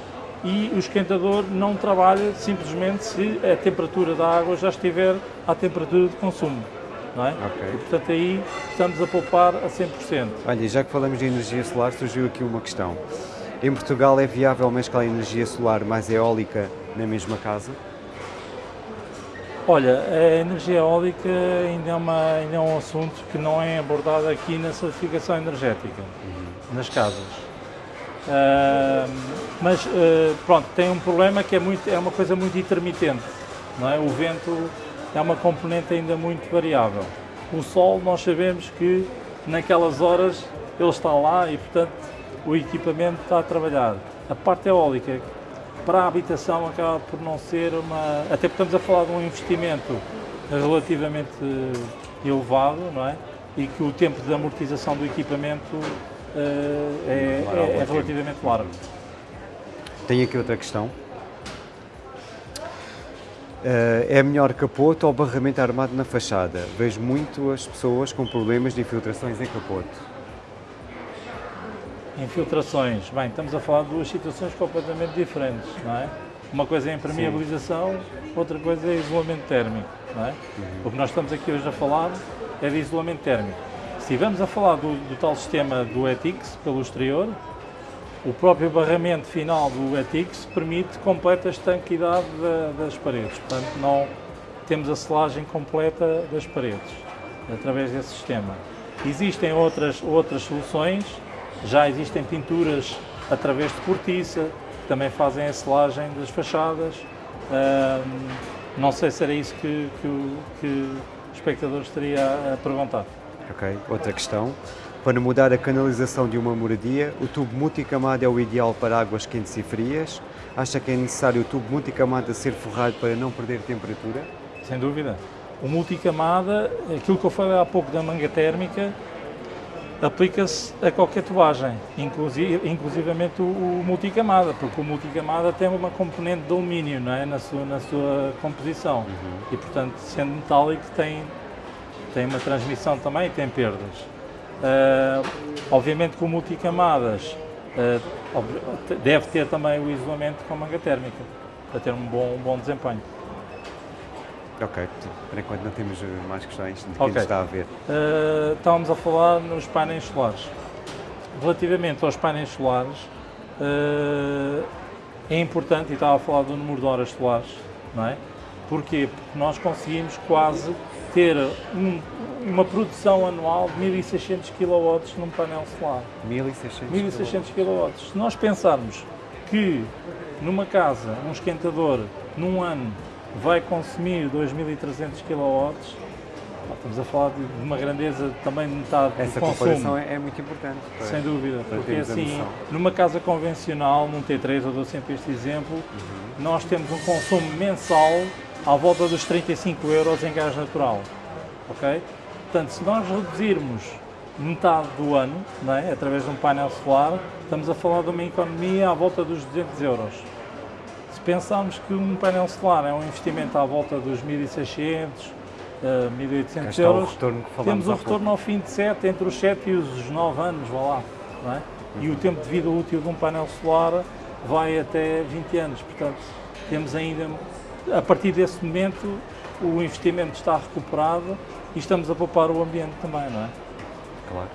e o esquentador não trabalha simplesmente se a temperatura da água já estiver à temperatura de consumo. Não é? Okay. E, portanto, aí estamos a poupar a 100%. Olha, já que falamos de energia solar, surgiu aqui uma questão. Em Portugal é viável mesclar energia solar mais eólica na mesma casa? Olha, a energia eólica ainda é, uma, ainda é um assunto que não é abordado aqui na certificação energética, uhum. nas casas. Uh, mas uh, pronto, tem um problema que é, muito, é uma coisa muito intermitente, não é? O vento é uma componente ainda muito variável. O sol, nós sabemos que naquelas horas ele está lá e, portanto, o equipamento está a trabalhar. A parte eólica, para a habitação acaba por não ser uma. Até porque estamos a falar de um investimento relativamente elevado, não é? E que o tempo de amortização do equipamento uh, é, é, é relativamente largo. Tenho aqui outra questão. Uh, é melhor capote ou barramento armado na fachada? Vejo muito as pessoas com problemas de infiltrações em capote. Infiltrações, bem, estamos a falar de duas situações completamente diferentes, não é? Uma coisa é impermeabilização, Sim. outra coisa é isolamento térmico, não é? Uhum. O que nós estamos aqui hoje a falar é de isolamento térmico. Se estivermos a falar do, do tal sistema do ETIX pelo exterior, o próprio barramento final do ETIX permite completa estanquidade da, das paredes, portanto não temos a selagem completa das paredes através desse sistema. Existem outras, outras soluções, já existem pinturas através de cortiça, que também fazem a selagem das fachadas. não sei se era isso que, que, que o espectador estaria a perguntar. Ok, outra questão. Para mudar a canalização de uma moradia, o tubo multicamada é o ideal para águas quentes e frias. Acha que é necessário o tubo multicamada ser forrado para não perder temperatura? Sem dúvida. O multicamada, aquilo que eu falei há pouco da manga térmica, aplica-se a qualquer tubagem, inclusive, inclusivamente o, o, multicamada, porque o multicamada tem uma componente de alumínio não é? na, sua, na sua composição uhum. e, portanto, sendo metálico, tem, tem uma transmissão também e tem perdas. Uh, obviamente o multicamadas uh, deve ter também o isolamento com manga térmica para ter um bom, um bom desempenho. Ok, por enquanto não temos mais questões de quem okay. está a ver. Uh, estávamos a falar nos painéis solares. Relativamente aos painéis solares, é importante, e estava a falar do número de horas solares, não é? Porquê? Porque nós conseguimos quase ter um, uma produção anual de 1600 kW num painel solar. 1600, 1600 kW. Se nós pensarmos que numa casa um esquentador num ano vai consumir 2300 kW, estamos a falar de uma grandeza também de metade Essa do consumo. comparação é, é muito importante. Para, Sem dúvida, porque assim, numa casa convencional, num T3, eu dou sempre este exemplo, uhum. nós temos um consumo mensal à volta dos 35 euros em gás natural, ok? Portanto, se nós reduzirmos metade do ano, é? através de um painel solar, estamos a falar de uma economia à volta dos 200 euros. Se pensarmos que um painel solar é um investimento à volta dos 1.600, uh, 1.800 euros, temos o retorno ao fim de 7, entre os 7 e os 9 anos, vá lá. É? E o tempo de vida útil de um painel solar vai até 20 anos, portanto, temos ainda a partir desse momento o investimento está recuperado e estamos a poupar o ambiente também, não é? Claro.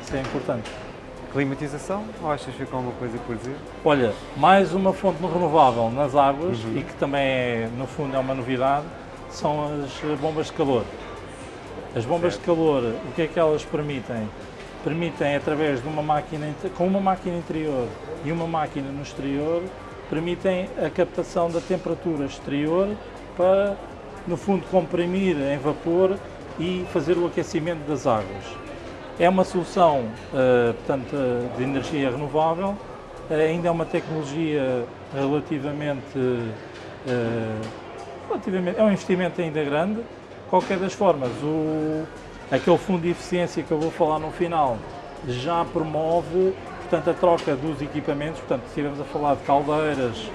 Isso é importante. Climatização, ou achas que ficou alguma coisa por dizer? Olha, mais uma fonte renovável nas águas uhum. e que também, é, no fundo, é uma novidade, são as bombas de calor. As bombas certo. de calor, o que é que elas permitem? Permitem, através de uma máquina, com uma máquina interior e uma máquina no exterior, permitem a captação da temperatura exterior para, no fundo, comprimir em vapor e fazer o aquecimento das águas. É uma solução, uh, portanto, de energia renovável, uh, ainda é uma tecnologia relativamente, relativamente, é um investimento ainda grande. Qualquer das formas, o, aquele fundo de eficiência que eu vou falar no final já promove portanto, a troca dos equipamentos, portanto, estivemos a falar de caldeiras,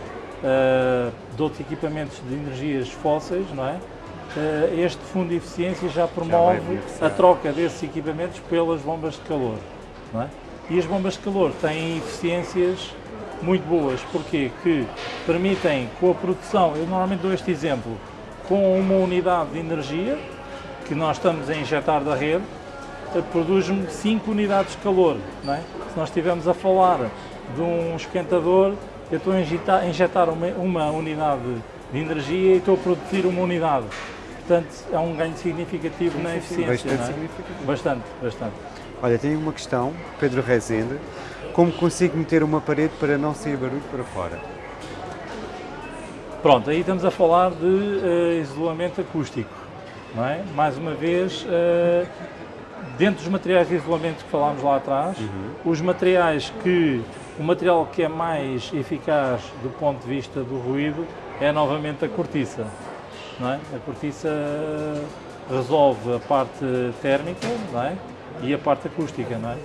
de outros equipamentos de energias fósseis, não é? Uh, este fundo de eficiência já promove já a troca desses equipamentos pelas bombas de calor, é? E as bombas de calor têm eficiências muito boas, porque que permitem com a produção, eu normalmente dou este exemplo, com uma unidade de energia que nós estamos a injetar da rede, produz-me 5 unidades de calor. É? Se nós estivermos a falar de um esquentador, eu estou a injetar, injetar uma, uma, unidade de energia e estou a produzir uma unidade. Portanto, é um ganho significativo na eficiência. Bastante é? significativo. Bastante, bastante. Olha, tenho uma questão, Pedro Rezende. Como consigo meter uma parede para não sair barulho para fora? Pronto, aí estamos a falar de uh, isolamento acústico. Não é? Mais uma vez, uh, dentro dos materiais de isolamento que falámos lá atrás, uhum. os materiais que, o material que é mais eficaz do ponto de vista do ruído é novamente a cortiça. Não é? A cortiça resolve a parte térmica não é? e a parte acústica. Não é?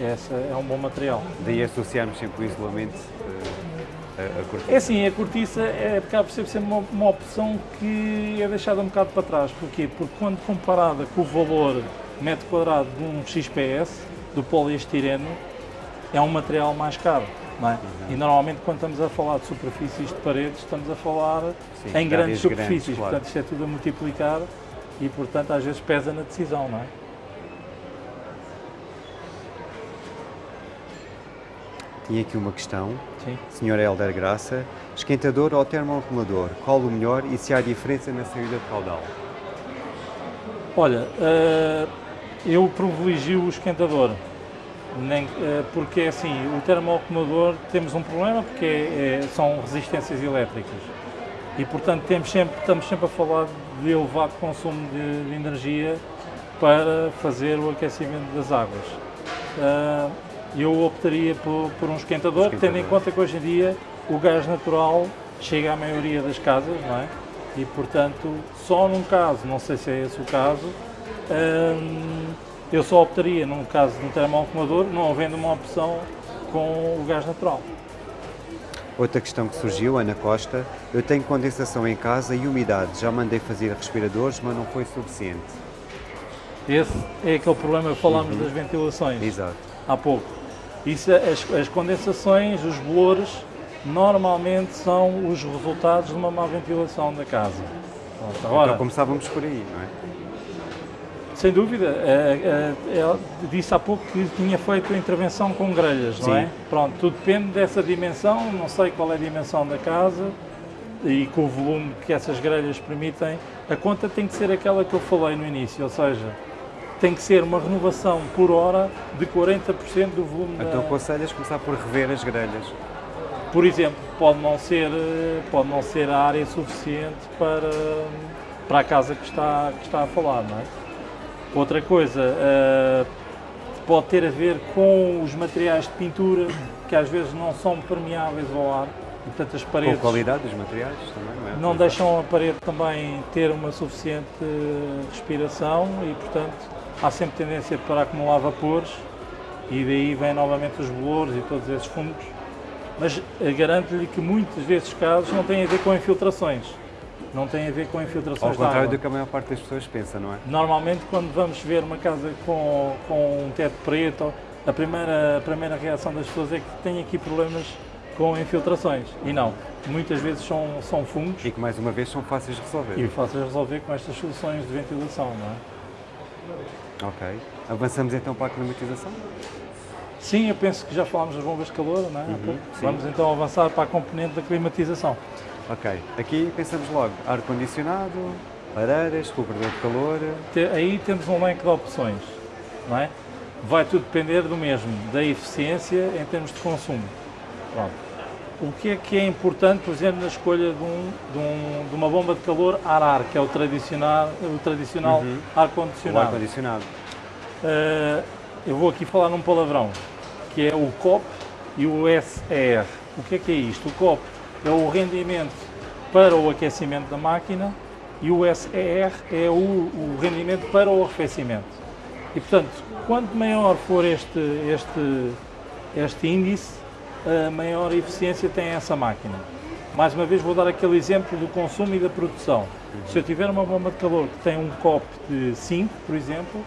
Essa é um bom material. Daí associarmos sempre o isolamento a, cortiça? É assim, a cortiça é, acaba por ser sempre uma, uma opção que é deixada um bocado para trás. Porquê? Porque quando comparada com o valor metro quadrado de um XPS, do poliestireno, é um material mais caro. É? Uhum. E normalmente quando estamos a falar de superfícies de paredes, estamos a falar Sim, em grandes superfícies, grandes, claro. portanto isto é tudo a multiplicar e portanto às vezes pesa na decisão, não é? Tinha aqui uma questão. Sim. Sr. Helder Graça, esquentador ou termoacumulador? Qual o melhor e se há diferença na saída de caudal? Olha, eh, eu privilegio o esquentador, nem, eh, porque assim, o termoacumulador temos um problema porque é- é- são resistências elétricas e portanto temos sempre, estamos sempre a falar de elevado consumo de, de energia para fazer o aquecimento das águas. Eh, eu optaria por, por um esquentador, Esquentador. tendo em conta que hoje em dia o gás natural chega à maioria das casas, não é? E portanto, só num caso, não sei se é esse o caso, hum, eu só optaria num caso de um termoacumulador, não havendo uma opção com o gás natural. Outra questão que surgiu, Ana Costa, eu tenho condensação em casa e umidade. Já mandei fazer respiradores, mas não foi suficiente. Esse é aquele problema que falámos das ventilações Exato. há pouco. Isso, as, as condensações, os bolores, normalmente são os resultados de uma má ventilação da casa. Agora, Então começávamos por aí, não é? Sem dúvida, eh, eh, ela disse há pouco que tinha feito a intervenção com grelhas, não Sim. é? Pronto, tudo depende dessa dimensão, não sei qual é a dimensão da casa e com o volume que essas grelhas permitem, a conta tem que ser aquela que eu falei no início, ou seja, tem que ser uma renovação por hora de 40% do volume da... Então aconselhas começar por rever as grelhas. Por exemplo, pode não ser, pode não ser a área suficiente para, para a casa que está, que está a falar, não é? Outra coisa, eh, pode ter a ver com os materiais de pintura, que às vezes não são permeáveis ao ar, e portanto as Com a paredes qualidade dos materiais também, não é? não deixam a parede também ter uma suficiente respiração e portanto há sempre tendência para acumular vapores e daí vêm novamente os bolores e todos esses fungos. Mas eh, garanto-lhe que muitos desses casos não têm a ver com infiltrações. Não têm a ver com Ao infiltrações de contrário do que a maior parte das pessoas pensa, não é? Normalmente quando vamos ver uma casa com, com um teto preto, a primeira, a primeira reação das pessoas é que tem aqui problemas com infiltrações. E não, muitas vezes são, são fungos E que mais uma vez são fáceis de resolver. e fáceis de resolver com estas soluções de ventilação, não é? Ok. Avançamos então para a climatização? Sim, eu penso que já falámos das bombas de calor, não é? Uhum, sim. Vamos então avançar para a componente da climatização. Ok. Aqui pensamos logo ar-condicionado, lareiras, recuperador de calor. Aí temos um leque de opções, não é? Vai tudo depender do mesmo, da eficiência em termos de consumo. Pronto. O que é que é importante, por exemplo, na escolha de, um, de, um- de uma bomba de calor ar-ar, que é o tradicional, o tradicional Uhum. Ar-condicionado? ar-condicionado. Uh, eu vou aqui falar num palavrão, que é o COP e o SER. O que é que é isto? O COP é o rendimento para o aquecimento da máquina e o SER é o, o rendimento para o arrefecimento. E, portanto, quanto maior for este, este, este índice, a maior eficiência tem essa máquina. Mais uma vez vou dar aquele exemplo do consumo e da produção. Se eu tiver uma bomba de calor que tem um COP de 5, por exemplo,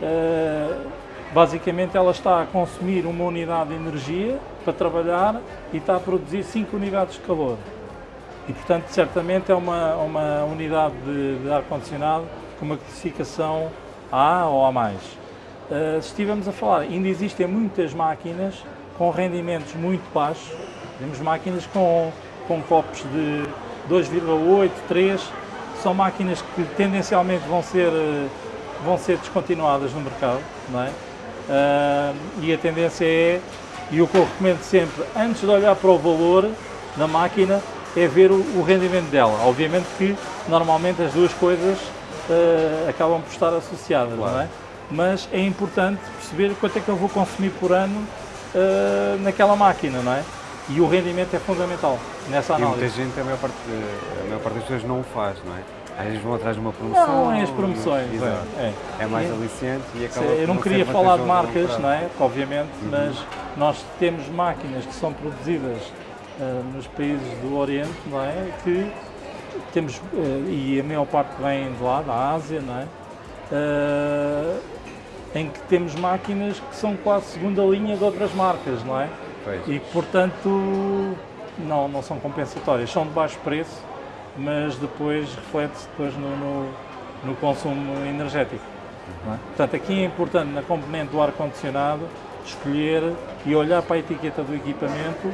Uh, basicamente ela está a consumir uma unidade de energia para trabalhar e está a produzir 5 unidades de calor. E portanto, certamente é uma, uma unidade de, de ar-condicionado com uma classificação A ou A+. Uh, se estivermos a falar, ainda existem muitas máquinas com rendimentos muito baixos, temos máquinas com, com copos de 2,8, 3, são máquinas que tendencialmente vão ser uh, vão ser descontinuadas no mercado, não é? Ah, e a tendência é, e o que eu recomendo sempre, antes de olhar para o valor da máquina, é ver o, o rendimento dela. Obviamente que normalmente as duas coisas ah, acabam por estar associadas, Claro. não é? Mas é importante perceber quanto é que eu vou consumir por ano ah, naquela máquina, não é? E o rendimento é fundamental nessa E muita análise. gente, a maior, parte, a maior parte das pessoas não o faz, não é? Às vezes vão atrás de uma promoção. Não, é as promoções. mas- é, é. É mais É. aliciante e acaba Eu por não queria falar de marcas, não é? Obviamente, Uhum. mas nós temos máquinas que são produzidas ah, nos países do Oriente, não é? Que temos, ah, e a maior parte vem de lá, da Ásia, não é? Ah, em que temos máquinas que são quase segunda linha de outras marcas, não é? Pois. E portanto não, não são compensatórias, são de baixo preço, mas depois reflete-se depois no, no, no consumo energético. é? Portanto, aqui é importante na componente do ar-condicionado escolher e olhar para a etiqueta do equipamento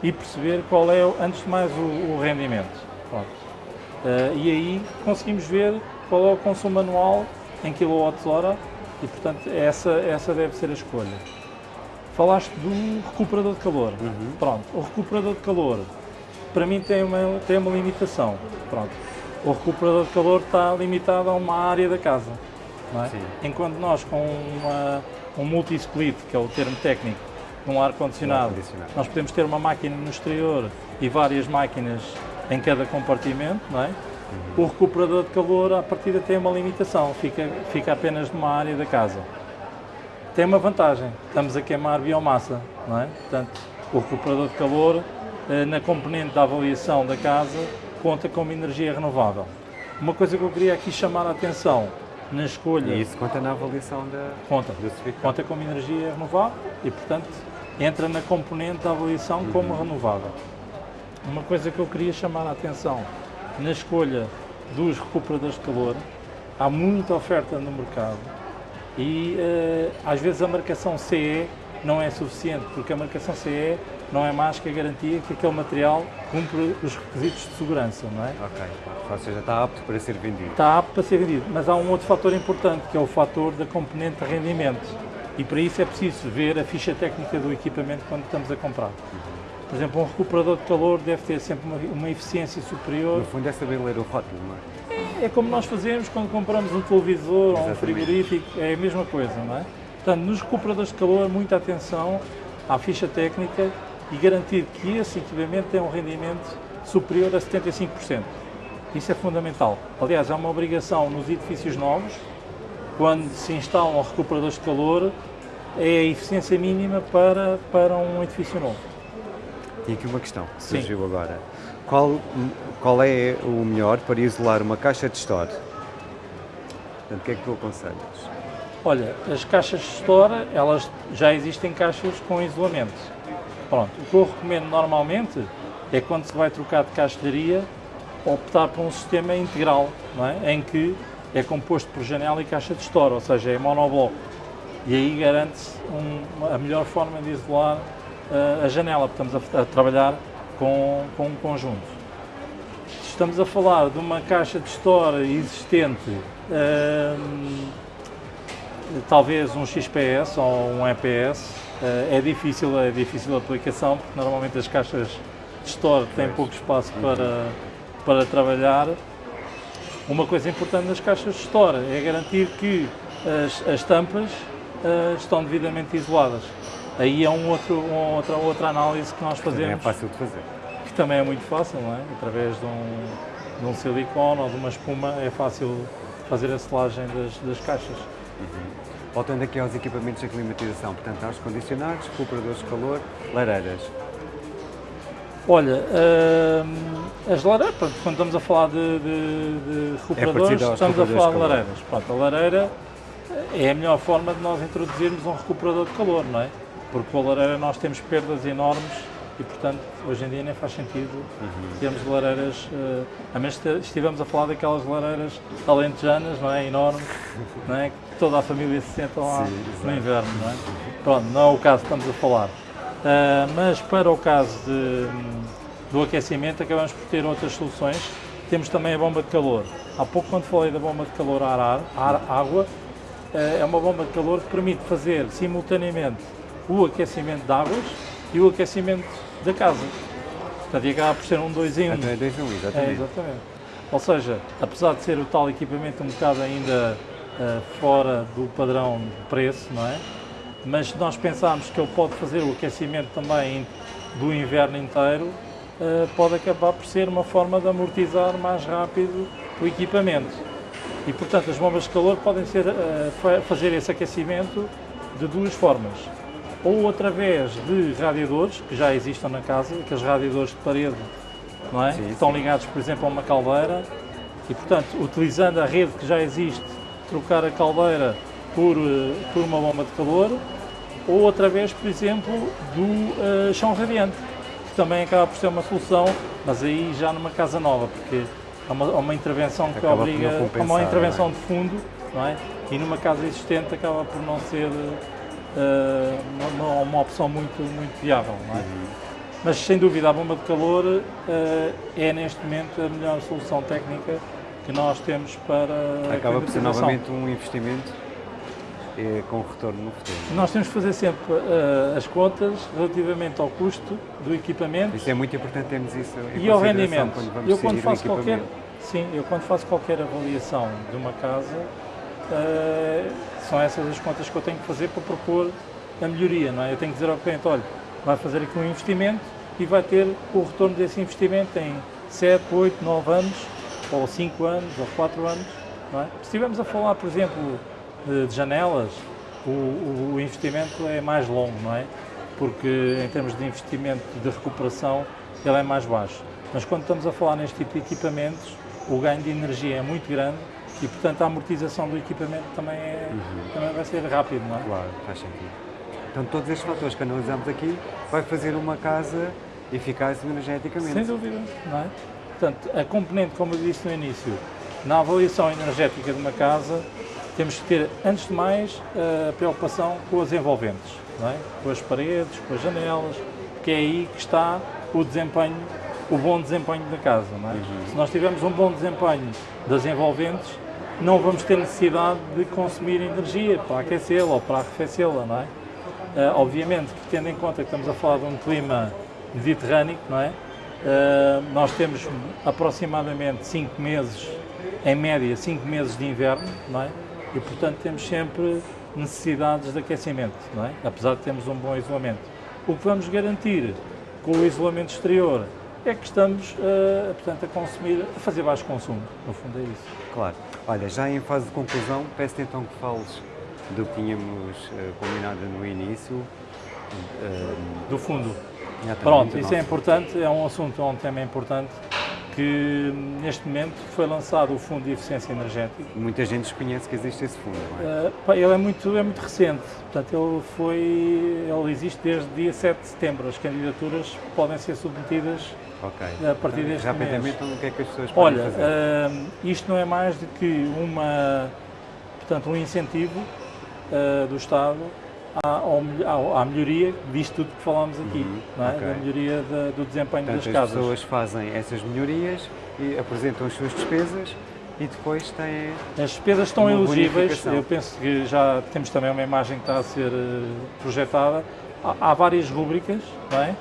e perceber qual é, antes de mais, o, o rendimento. Uh, e aí conseguimos ver qual é o consumo anual em kWh e, portanto, essa, essa deve ser a escolha. Falaste do recuperador de calor. Uhum. Pronto, o recuperador de calor, para mim, tem uma, tem uma limitação. Pronto. O recuperador de calor está limitado a uma área da casa. É? Enquanto nós, com uma, um multi-split, que é o termo técnico, num ar-condicionado, nós podemos ter uma máquina no exterior e várias máquinas em cada compartimento, não é? Uhum. O recuperador de calor, à partida, tem uma limitação, fica, fica apenas numa área da casa. Tem uma vantagem, estamos a queimar biomassa, não é? Portanto, o recuperador de calor, eh, na componente da avaliação da casa, conta como energia renovável. Uma coisa que eu queria aqui chamar a atenção, na escolha... E isso conta na avaliação da, conta, do certificado? Conta como energia renovável e, portanto, entra na componente da avaliação uhum. como renovável. Uma coisa que eu queria chamar a atenção na escolha dos recuperadores de calor, há muita oferta no mercado e uh, às vezes a marcação CE não é suficiente, porque a marcação CE não é mais que a garantia que aquele material cumpre os requisitos de segurança, não é? Ok, ou seja, está apto para ser vendido. Está apto para ser vendido, mas há um outro fator importante, que é o fator da componente de rendimento. E para isso é preciso ver a ficha técnica do equipamento quando estamos a comprar. Por exemplo, um recuperador de calor deve ter sempre uma, uma eficiência superior. No fundo é saber ler o rótulo, não é? é? É como nós fazemos quando compramos um televisor Exatamente. ou um frigorífico, é a mesma coisa, não é? Portanto, nos recuperadores de calor, muita atenção à ficha técnica e garantir que esse equipamento tem um rendimento superior a 75%. Isso é fundamental. Aliás, é uma obrigação nos edifícios novos, quando se instalam recuperadores de calor, é a eficiência mínima para, para um edifício novo. E aqui uma questão que surgiu Sim. agora. Qual, qual é o melhor para isolar uma caixa de store? Portanto, o que é que tu aconselhas? Olha, as caixas de store, elas já existem caixas com isolamento. Pronto, o que eu recomendo normalmente é quando se vai trocar de caixilharia, optar por um sistema integral, é? em que é composto por janela e caixa de store, ou seja, é monobloco. E aí garante-se um, a melhor forma de isolar uh, a janela, porque estamos a, a trabalhar com, com um conjunto. Estamos a falar de uma caixa de store existente, uh, talvez um XPS ou um EPS, uh, é difícil, é difícil a aplicação, porque normalmente as caixas de store têm pouco espaço para, para trabalhar. Uma coisa importante nas caixas de store é garantir que as, as tampas uh, estão devidamente isoladas. Aí é um outro, uma outra, outra análise que nós fazemos. Também é fácil de fazer. Que também é muito fácil, não é? Através de um, de um silicone ou de uma espuma é fácil fazer a selagem das, das caixas. Uhum. Voltando aqui aos equipamentos de climatização, portanto, ar condicionados, recuperadores de calor, lareiras. Olha, uh, as lareiras, pronto, quando estamos a falar de, de, de recuperadores, é estamos a falar de lareiras. Pronto, a lareira é a melhor forma de nós introduzirmos um recuperador de calor, não é? Porque com a lareira nós temos perdas enormes e, portanto, hoje em dia nem faz sentido uhum. termos lareiras, uh, a menos que estivemos a falar daquelas lareiras alentejanas, não é? Enormes, não é? Que toda a família se senta lá Sim, no inverno, não é? Pronto, não é o caso que estamos a falar. Uh, mas para o caso de, do aquecimento acabamos por ter outras soluções. Temos também a bomba de calor. Há pouco quando falei da bomba de calor ar, ar, ar água, é uma bomba de calor que permite fazer simultaneamente o aquecimento de águas e o aquecimento da casa. Portanto, acaba por ser um 2 em 1. Um. Então é 2 em 1, um, exatamente. É, exatamente. Ou seja, apesar de ser o tal equipamento um bocado ainda uh, fora do padrão de preço, não é? mas se nós pensarmos que ele pode fazer o aquecimento também do inverno inteiro, eh, pode acabar por ser uma forma de amortizar mais rápido o equipamento. E, portanto, as bombas de calor podem ser, eh, fazer esse aquecimento de duas formas. Ou através de radiadores, que já existam na casa, aqueles radiadores de parede, não é? Sim, que estão ligados, por exemplo, a uma caldeira, e, portanto, utilizando a rede que já existe, trocar a caldeira por, eh, por uma bomba de calor, ou através, por exemplo, do uh, chão radiante, que também acaba por ser uma solução, mas aí já numa casa nova, porque há uma, há uma intervenção que acaba obriga, há uma intervenção é? de fundo, não é? E numa casa existente acaba por não ser uh, uma, uma, opção muito, muito viável. É? Uhum. Mas sem dúvida a bomba de calor uh, é neste momento a melhor solução técnica que nós temos para Acaba a por ser novamente um investimento eh, com retorno no futuro. Nós temos que fazer sempre uh, as contas relativamente ao custo do equipamento. Isso é muito importante termos isso em e ao rendimento. Quando eu quando faço qualquer sim, eu quando faço qualquer avaliação de uma casa uh, são essas as contas que eu tenho que fazer para propor a melhoria, não é? Eu tenho que dizer ao cliente, olha, vai fazer aqui um investimento e vai ter o retorno desse investimento em 7, 8, 9 anos, ou 5 anos, ou 4 anos, não é? Se estivermos a falar, por exemplo, de janelas, o, o, investimento é mais longo, não é? Porque em termos de investimento de recuperação, ele é mais baixo. Mas quando estamos a falar neste tipo de equipamentos, o ganho de energia é muito grande e, portanto, a amortização do equipamento também, é, uhum. também vai ser rápido, não é? Claro, faz sentido. Então, todos estes fatores que analisamos aqui vai fazer uma casa eficaz energeticamente. Sem dúvida, não é? Portanto, a componente, como eu disse no início, na avaliação energética de uma casa, temos que ter, antes de mais, a preocupação com as envolventes, é? com as paredes, com as janelas, porque é aí que está o desempenho, o bom desempenho da casa. É? Uhum. Se nós tivermos um bom desempenho das envolventes, não vamos ter necessidade de consumir energia para aquecê-la ou para arrefecê-la, não é? Uh, obviamente que tendo em conta que estamos a falar de um clima mediterrâneo, não é? Uh, nós temos aproximadamente 5 meses, em média, 5 meses de inverno, não é? E, portanto, temos sempre necessidades de aquecimento, não é? apesar de termos um bom isolamento. O que vamos garantir com o isolamento exterior é que estamos uh, portanto, a consumir, a fazer baixo consumo, no fundo é isso. Claro. Olha, já em fase de conclusão, peço-te então que fales do que tínhamos uh, combinado no início. Uh, do fundo. Pronto, isso é importante, é um assunto, é um tema importante que neste momento foi lançado o Fundo de Eficiência Energética. Muita gente desconhece que existe esse fundo, não é? Uh, ele é muito, é muito recente, portanto ele, foi, ele existe desde dia 7 de setembro. As candidaturas podem ser submetidas okay. a partir então, deste rapidamente, mês. Então, o que é que as pessoas podem Olha, fazer? Uh, isto não é mais do que uma, portanto, um incentivo do Estado à, à, melhoria disto tudo que falámos aqui, uhum, é? Okay. da melhoria da, do desempenho Portanto, das casas. as pessoas fazem essas melhorias e apresentam as suas despesas e depois têm. As despesas estão elegíveis, eu penso que já temos também uma imagem que está a ser eh, projetada. Há, há várias rúbricas, é?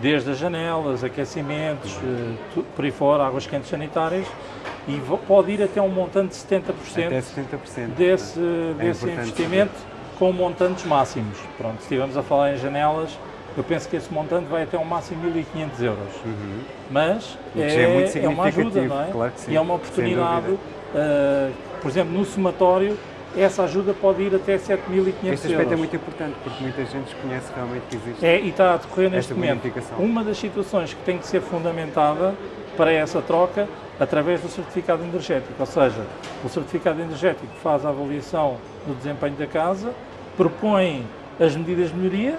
desde as janelas, aquecimentos, uhum. por aí fora, águas quentes sanitárias, e pode ir até um montante de 70%, até 70% desse, é desse investimento. Com montantes máximos. Pronto, se estivermos a falar em janelas, eu penso que esse montante vai até um máximo de 1.500 euros. Uhum. Mas é, é, é, uma ajuda, não é? Claro sim, e é uma oportunidade, uh, por exemplo, no somatório, essa ajuda pode ir até 7.500 euros. Este aspecto é muito importante, porque muita gente desconhece realmente que existe É, e está a decorrer neste momento. Uma das situações que tem que ser fundamentada para essa troca através do certificado energético, ou seja, o certificado energético faz a avaliação do desempenho da casa, propõe as medidas de melhoria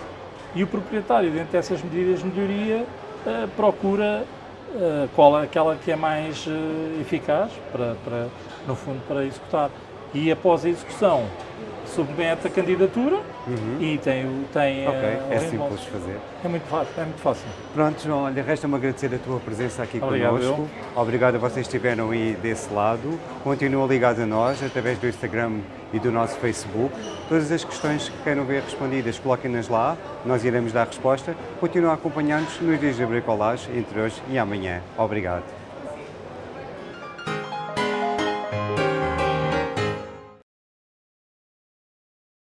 e o proprietário, dentro dessas medidas de melhoria, uh, procura uh, qual é aquela que é mais uh, eficaz, para, para, no fundo, para executar. E após a execução, submete a candidatura uhum. e tem, tem Ok, é simples de fazer. É muito fácil, é muito fácil. Pronto, João, olha, resta-me agradecer a tua presença aqui Obrigado, connosco. Eu. Obrigado a vocês que estiveram aí desse lado. Continuam ligados a nós através do Instagram e do nosso Facebook. Todas as questões que queiram ver respondidas, coloquem-nas lá, nós iremos dar resposta. Continuem a acompanhar-nos nos dias de bricolagem entre hoje e amanhã. Obrigado.